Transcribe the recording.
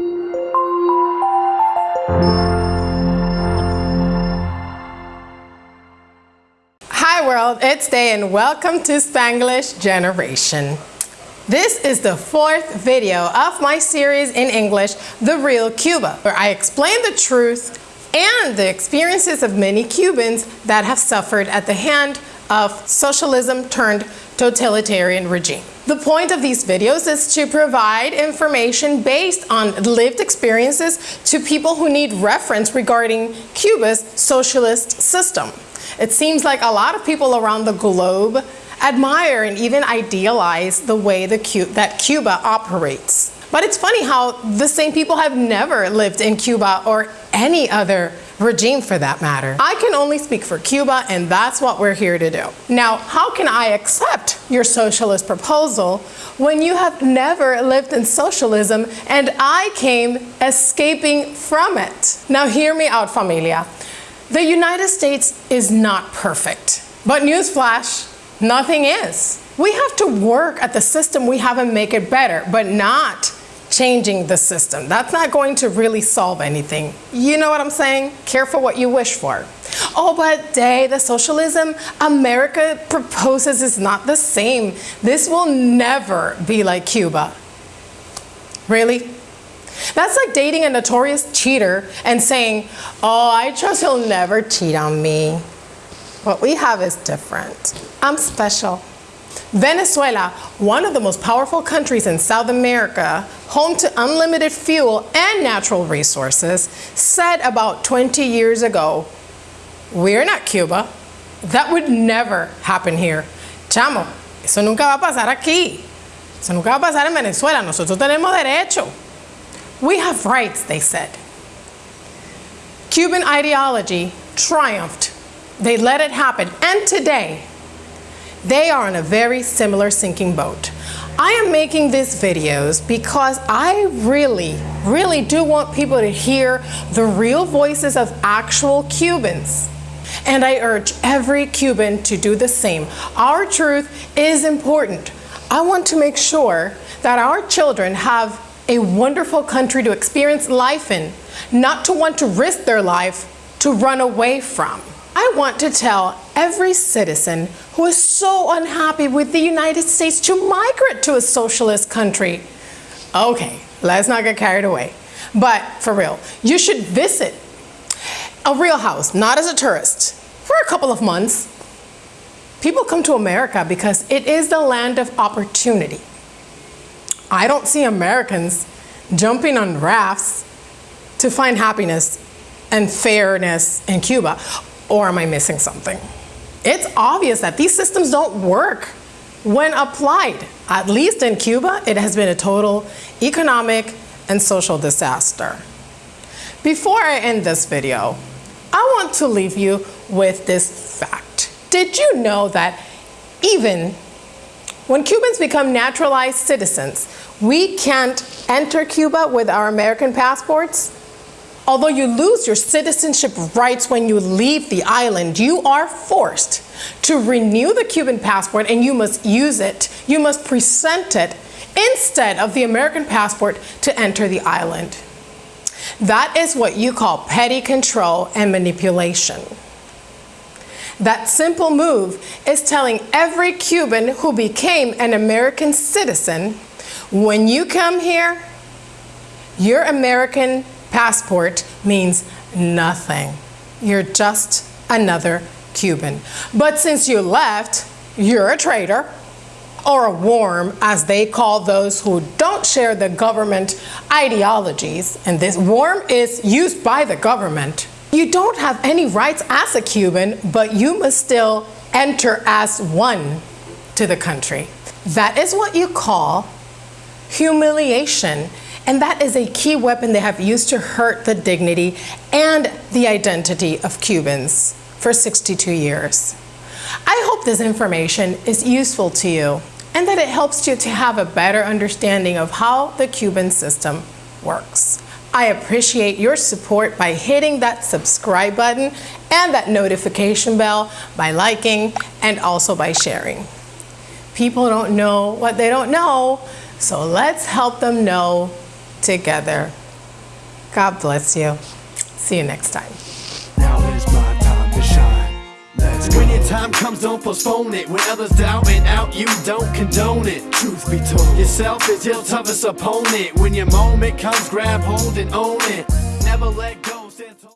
Hi world, it's Day and welcome to Spanglish Generation. This is the fourth video of my series in English, The Real Cuba, where I explain the truth and the experiences of many Cubans that have suffered at the hand of socialism turned totalitarian regime. The point of these videos is to provide information based on lived experiences to people who need reference regarding Cuba's socialist system. It seems like a lot of people around the globe admire and even idealize the way the Cu that Cuba operates. But it's funny how the same people have never lived in Cuba or any other regime for that matter. I can only speak for Cuba and that's what we're here to do. Now, how can I accept your socialist proposal when you have never lived in socialism and I came escaping from it? Now hear me out, familia. The United States is not perfect, but newsflash, nothing is. We have to work at the system we have and make it better, but not changing the system. That's not going to really solve anything. You know what I'm saying? Careful what you wish for. Oh, but Day, the socialism America proposes is not the same. This will never be like Cuba. Really? That's like dating a notorious cheater and saying, oh, I trust he'll never cheat on me. What we have is different. I'm special. Venezuela, one of the most powerful countries in South America, home to unlimited fuel and natural resources, said about 20 years ago, we're not Cuba. That would never happen here. Chamo, eso nunca va a pasar aquí. Eso nunca va a pasar en Venezuela. Nosotros tenemos derecho. We have rights, they said. Cuban ideology triumphed. They let it happen. And today, they are in a very similar sinking boat. I am making these videos because I really, really do want people to hear the real voices of actual Cubans. And I urge every Cuban to do the same. Our truth is important. I want to make sure that our children have a wonderful country to experience life in, not to want to risk their life to run away from. I want to tell every citizen who is so unhappy with the United States to migrate to a socialist country. Okay, let's not get carried away. But for real, you should visit a real house, not as a tourist, for a couple of months. People come to America because it is the land of opportunity. I don't see Americans jumping on rafts to find happiness and fairness in Cuba. Or am I missing something? It's obvious that these systems don't work when applied. At least in Cuba, it has been a total economic and social disaster. Before I end this video, I want to leave you with this fact. Did you know that even when Cubans become naturalized citizens, we can't enter Cuba with our American passports. Although you lose your citizenship rights when you leave the island, you are forced to renew the Cuban passport and you must use it. You must present it instead of the American passport to enter the island. That is what you call petty control and manipulation. That simple move is telling every Cuban who became an American citizen, when you come here, your American passport means nothing. You're just another Cuban. But since you left, you're a traitor or a worm, as they call those who don't share the government ideologies. And this worm is used by the government you don't have any rights as a Cuban, but you must still enter as one to the country. That is what you call humiliation. And that is a key weapon they have used to hurt the dignity and the identity of Cubans for 62 years. I hope this information is useful to you and that it helps you to have a better understanding of how the Cuban system works. I appreciate your support by hitting that subscribe button and that notification bell by liking and also by sharing. People don't know what they don't know, so let's help them know together. God bless you. See you next time. Now is my time to shine. Let's go. When your time comes, don't postpone it. When others doubt and out, you don't condone it. Truth be told, yourself is your toughest opponent. When your moment comes, grab hold and own it. Never let go. Stand tall.